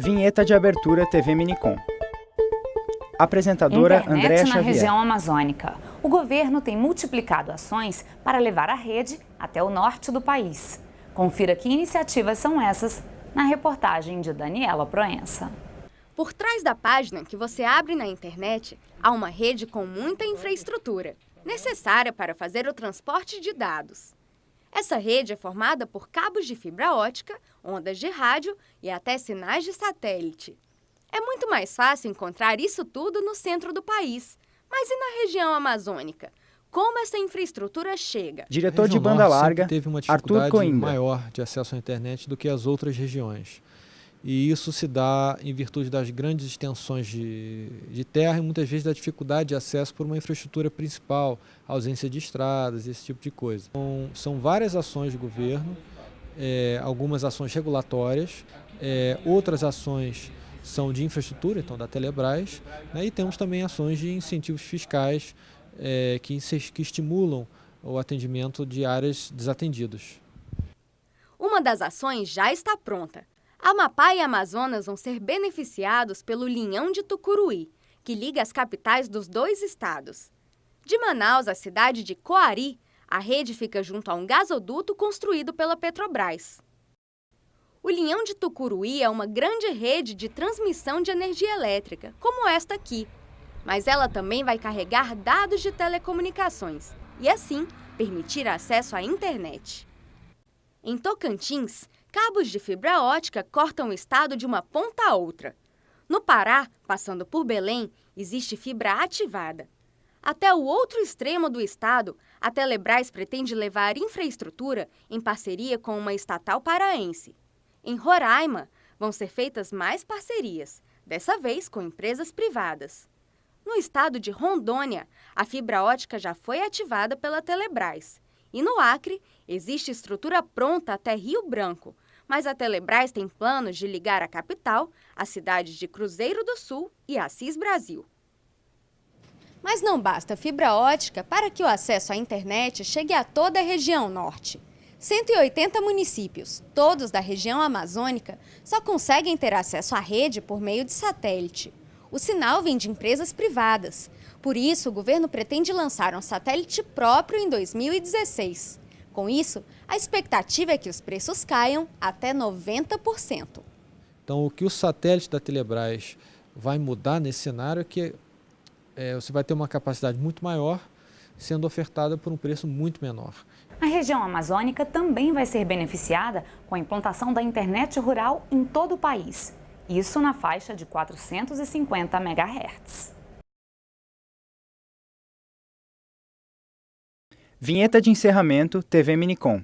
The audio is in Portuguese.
Vinheta de abertura TV Minicom. Apresentadora Internet Andréa na Xavier. região amazônica. O governo tem multiplicado ações para levar a rede até o norte do país. Confira que iniciativas são essas na reportagem de Daniela Proença. Por trás da página que você abre na internet, há uma rede com muita infraestrutura, necessária para fazer o transporte de dados. Essa rede é formada por cabos de fibra ótica, ondas de rádio e até sinais de satélite. É muito mais fácil encontrar isso tudo no centro do país. Mas e na região amazônica? Como essa infraestrutura chega? Diretor de banda larga, teve uma Arthur dificuldade Coimbra. maior de acesso à internet do que as outras regiões. E isso se dá em virtude das grandes extensões de, de terra e muitas vezes da dificuldade de acesso por uma infraestrutura principal, ausência de estradas, esse tipo de coisa. Então, são várias ações de governo, eh, algumas ações regulatórias, eh, outras ações são de infraestrutura, então da Telebrás, né, e temos também ações de incentivos fiscais eh, que, que estimulam o atendimento de áreas desatendidas. Uma das ações já está pronta. Amapá e Amazonas vão ser beneficiados pelo linhão de Tucuruí, que liga as capitais dos dois estados. De Manaus à cidade de Coari, a rede fica junto a um gasoduto construído pela Petrobras. O linhão de Tucuruí é uma grande rede de transmissão de energia elétrica, como esta aqui. Mas ela também vai carregar dados de telecomunicações e, assim, permitir acesso à internet. Em Tocantins, cabos de fibra ótica cortam o estado de uma ponta a outra. No Pará, passando por Belém, existe fibra ativada. Até o outro extremo do estado, a Telebrás pretende levar infraestrutura em parceria com uma estatal paraense. Em Roraima, vão ser feitas mais parcerias, dessa vez com empresas privadas. No estado de Rondônia, a fibra ótica já foi ativada pela Telebrás. E no Acre, existe estrutura pronta até Rio Branco, mas a Telebrás tem planos de ligar a capital às cidades de Cruzeiro do Sul e Assis Brasil. Mas não basta fibra ótica para que o acesso à internet chegue a toda a região norte. 180 municípios, todos da região amazônica, só conseguem ter acesso à rede por meio de satélite. O sinal vem de empresas privadas. Por isso, o governo pretende lançar um satélite próprio em 2016. Com isso, a expectativa é que os preços caiam até 90%. Então, o que o satélite da Telebrás vai mudar nesse cenário é que eh, você vai ter uma capacidade muito maior sendo ofertada por um preço muito menor. A região amazônica também vai ser beneficiada com a implantação da internet rural em todo o país. Isso na faixa de 450 MHz. Vinheta de encerramento TV Minicom.